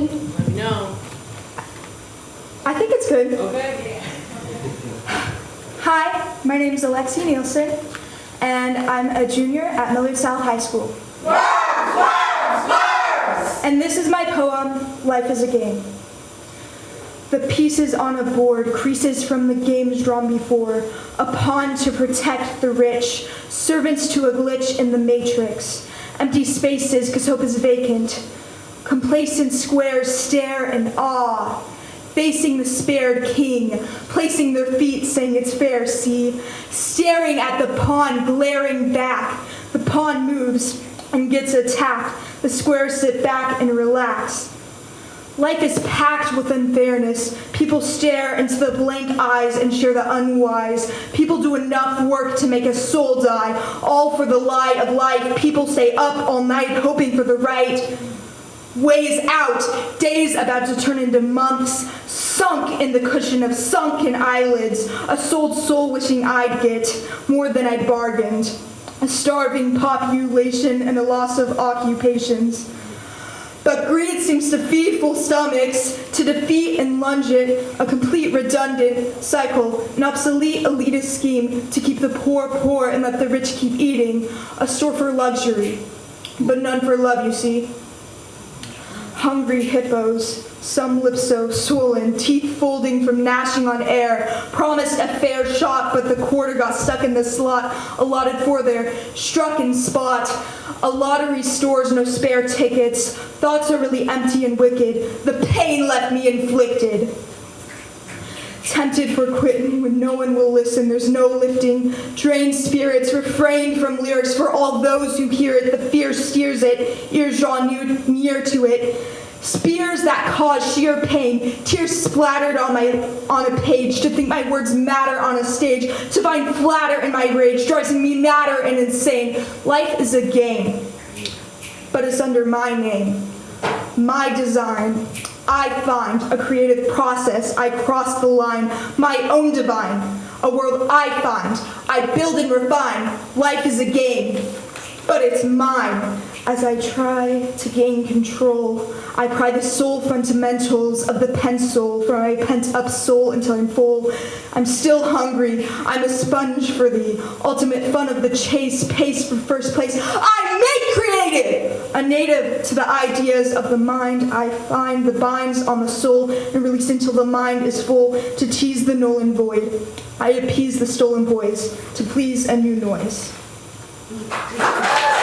good? Let me know. I think it's good. Okay. Hi, my name is Alexi Nielsen, and I'm a junior at Millard South High School. Words, words, words! And this is my poem, Life is a Game. The pieces on a board, creases from the games drawn before, a pawn to protect the rich, servants to a glitch in the matrix, empty spaces because hope is vacant, complacent squares stare in awe, facing the spared king, placing their feet, saying it's fair, see, staring at the pawn, glaring back. The pawn moves and gets attacked. The squares sit back and relax. Life is packed with unfairness. People stare into the blank eyes and share the unwise. People do enough work to make a soul die, all for the lie of life. People stay up all night hoping for the right ways out, days about to turn into months, sunk in the cushion of sunken eyelids, a sold soul wishing I'd get more than I bargained, a starving population and a loss of occupations. But greed seems to feed full stomachs, to defeat and lunge it, a complete redundant cycle, an obsolete elitist scheme to keep the poor poor and let the rich keep eating, a store for luxury, but none for love, you see hungry hippos, some lips so swollen, teeth folding from gnashing on air, promised a fair shot, but the quarter got stuck in the slot allotted for their struck in spot. A lottery stores no spare tickets, thoughts are really empty and wicked, the pain left me inflicted. Tempted for quitting when no one will listen, there's no lifting. Drained spirits, refrain from lyrics for all those who hear it. The fear steers it, ears drawn near, near to it. Spears that cause sheer pain, tears splattered on my on a page. To think my words matter on a stage, to find flatter in my rage, drives me madder and insane. Life is a game, but it's under my name, my design. I find a creative process. I cross the line, my own divine. A world I find. I build and refine. Life is a game, but it's mine. As I try to gain control, I pry the soul fundamentals of the pencil from my pent up soul until I'm full. I'm still hungry. I'm a sponge for the ultimate fun of the chase, pace for first place. I make creative! A native to the ideas of the mind, I find the binds on the soul and release until the mind is full to tease the Nolan void. I appease the stolen voice to please a new noise. Obrigada.